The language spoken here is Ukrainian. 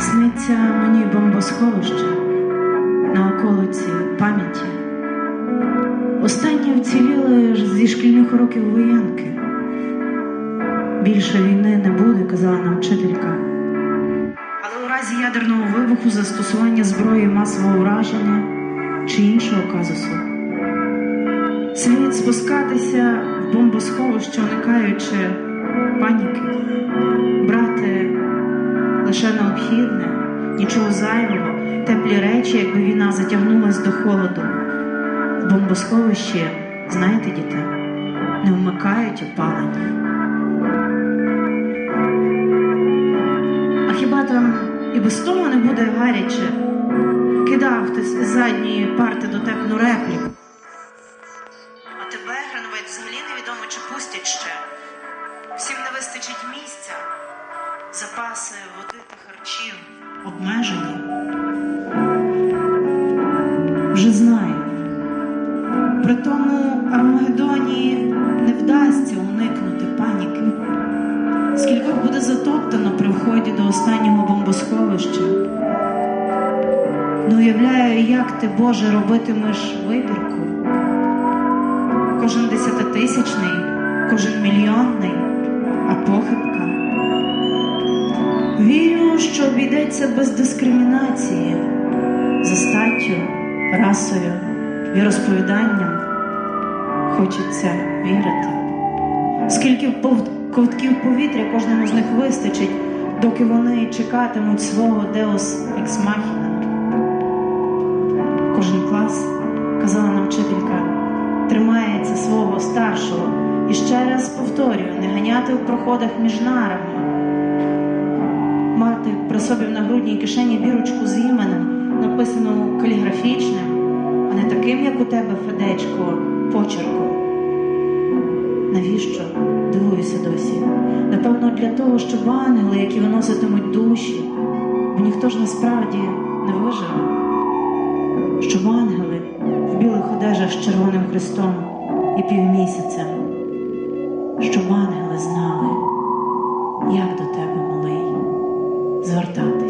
Сниться мені бомбосховище на околиці пам'яті. Останнє вціліли ж зі шкільних років воєнки. Більше війни не буде, казала нам вчителька. Але у разі ядерного вибуху застосування зброї масового враження чи іншого казусу. Слід спускатися в бомбосховище, уникаючи паніки, брати лише необхідне, нічого зайвого, теплі речі, якби війна затягнулась до холоду. В бомбосховищі, знаєте, діти, не вмикають опалення. А хіба там і без того не буде гаряче? Кидав хтось з задньої парти дотепну репліку. А тебе, Грановець, взагалі невідомо, чи пустять ще. Всім не вистачить місця. Запаси води та харчів обмежені. Вже знаю. При тому Армагедоні не вдасться уникнути паніки. Скількох буде затоптано при вході до останнього бомбосховища. Не уявляю, як ти, Боже, робитимеш вибірку. Кожен десятитисячний, кожен мільйонний, а похибка. Вірю, що обійдеться без дискримінації за статтю, расою, віросповіданням. Хочеться вірити. Скільки ковтків повітря кожному з них вистачить, доки вони чекатимуть свого Deus Ex Machina. Кожен клас, казала нам вчителька, тримається свого старшого. І ще раз повторюю, не ганяти в проходах між нарами. Собі в нагрудній кишені бірочку з іменем, написану каліграфічним, а не таким, як у тебе, Федечко, почерком. Навіщо? Дивуюся досі. Напевно, для того, щоб ангели, які виноситимуть душі, бо ніхто ж насправді не виживе. Щоб ангели в білих одежах з Червоним Христом і півмісяцем, щоб ангели знали, як до тебе, exortantes.